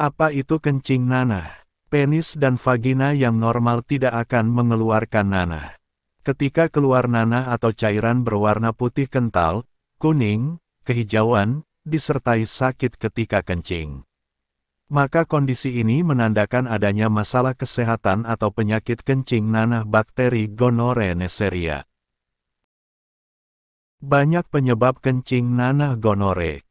Apa itu kencing nanah? Penis dan vagina yang normal tidak akan mengeluarkan nanah. Ketika keluar nanah atau cairan berwarna putih kental, kuning, kehijauan, disertai sakit ketika kencing. Maka kondisi ini menandakan adanya masalah kesehatan atau penyakit kencing nanah bakteri gonore Neisseria. Banyak penyebab kencing nanah gonore.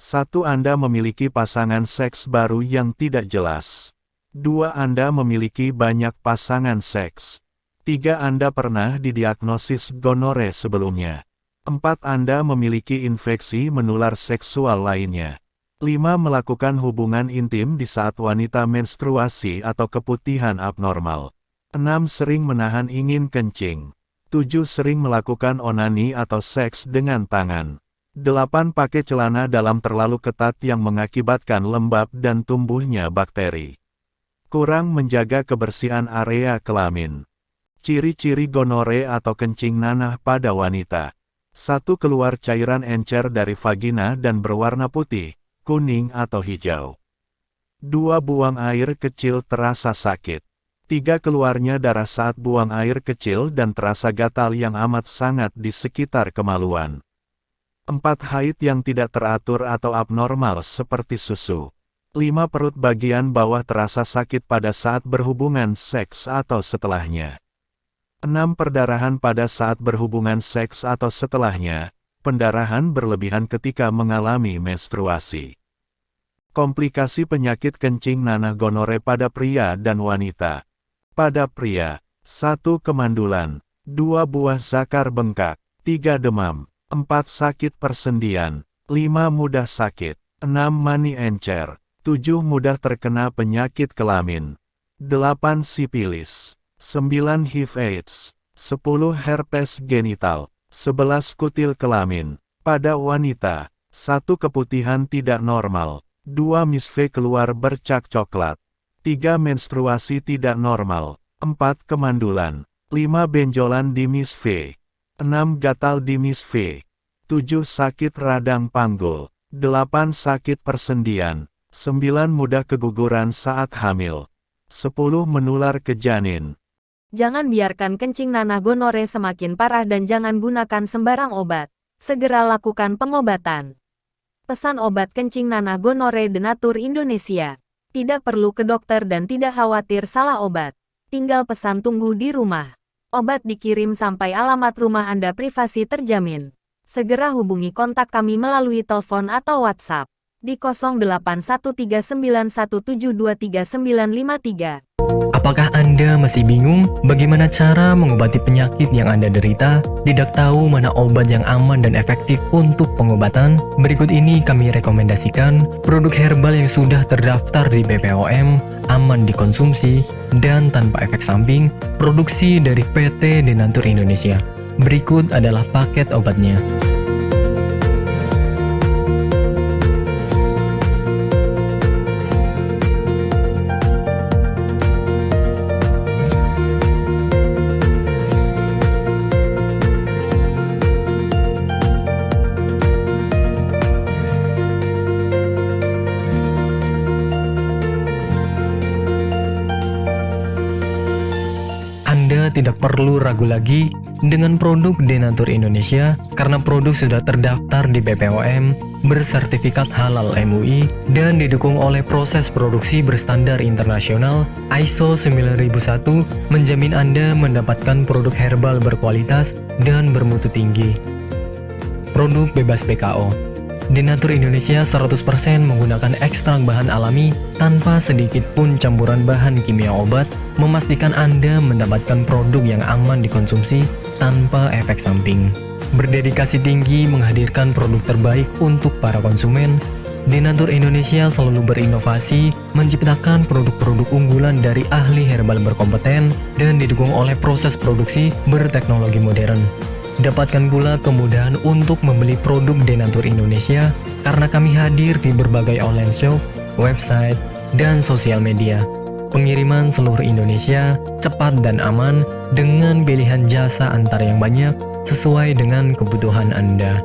Satu Anda memiliki pasangan seks baru yang tidak jelas. Dua Anda memiliki banyak pasangan seks. Tiga Anda pernah didiagnosis gonore sebelumnya. Empat Anda memiliki infeksi menular seksual lainnya. Lima Melakukan hubungan intim di saat wanita menstruasi atau keputihan abnormal. Enam Sering menahan ingin kencing. Tujuh Sering melakukan onani atau seks dengan tangan. 8. Pakai celana dalam terlalu ketat yang mengakibatkan lembab dan tumbuhnya bakteri. Kurang menjaga kebersihan area kelamin. Ciri-ciri gonore atau kencing nanah pada wanita. 1. Keluar cairan encer dari vagina dan berwarna putih, kuning atau hijau. 2. Buang air kecil terasa sakit. 3. Keluarnya darah saat buang air kecil dan terasa gatal yang amat sangat di sekitar kemaluan. 4. Haid yang tidak teratur atau abnormal seperti susu. 5. Perut bagian bawah terasa sakit pada saat berhubungan seks atau setelahnya. 6. Perdarahan pada saat berhubungan seks atau setelahnya. Pendarahan berlebihan ketika mengalami menstruasi. Komplikasi penyakit kencing nanah gonore pada pria dan wanita. Pada pria, 1. Kemandulan, 2. Buah zakar bengkak, 3. Demam, 4. Sakit persendian. 5. Mudah sakit. 6. Mani encer. 7. Mudah terkena penyakit kelamin. 8. Sipilis. 9. HIV AIDS. 10. Herpes genital. 11. Kutil kelamin. Pada wanita. 1. Keputihan tidak normal. 2. Misve keluar bercak coklat. 3. Menstruasi tidak normal. 4. Kemandulan. 5. Benjolan di misve. 6. Gatal di misve. 7. Sakit radang panggul. 8. Sakit persendian. 9. Mudah keguguran saat hamil. 10. Menular ke janin. Jangan biarkan kencing nanah gonore semakin parah dan jangan gunakan sembarang obat. Segera lakukan pengobatan. Pesan obat kencing nanah gonore Denatur Indonesia. Tidak perlu ke dokter dan tidak khawatir salah obat. Tinggal pesan tunggu di rumah. Obat dikirim sampai alamat rumah Anda privasi terjamin. Segera hubungi kontak kami melalui telepon atau WhatsApp di 081391723953. Apakah Anda masih bingung bagaimana cara mengobati penyakit yang Anda derita? Tidak tahu mana obat yang aman dan efektif untuk pengobatan? Berikut ini kami rekomendasikan produk herbal yang sudah terdaftar di BPOM, aman dikonsumsi, dan tanpa efek samping, produksi dari PT Denatur Indonesia. Berikut adalah paket obatnya. Tidak perlu ragu lagi dengan produk Denatur Indonesia karena produk sudah terdaftar di BPOM, bersertifikat halal MUI, dan didukung oleh proses produksi berstandar internasional ISO 9001 menjamin Anda mendapatkan produk herbal berkualitas dan bermutu tinggi. Produk bebas PKO Denatur Indonesia 100% menggunakan ekstrak bahan alami tanpa sedikit pun campuran bahan kimia obat, memastikan Anda mendapatkan produk yang aman dikonsumsi tanpa efek samping. Berdedikasi tinggi menghadirkan produk terbaik untuk para konsumen, Denatur Indonesia selalu berinovasi, menciptakan produk-produk unggulan dari ahli herbal berkompeten dan didukung oleh proses produksi berteknologi modern. Dapatkan pula kemudahan untuk membeli produk Denatur Indonesia karena kami hadir di berbagai online shop, website, dan sosial media. Pengiriman seluruh Indonesia cepat dan aman dengan pilihan jasa antar yang banyak sesuai dengan kebutuhan Anda.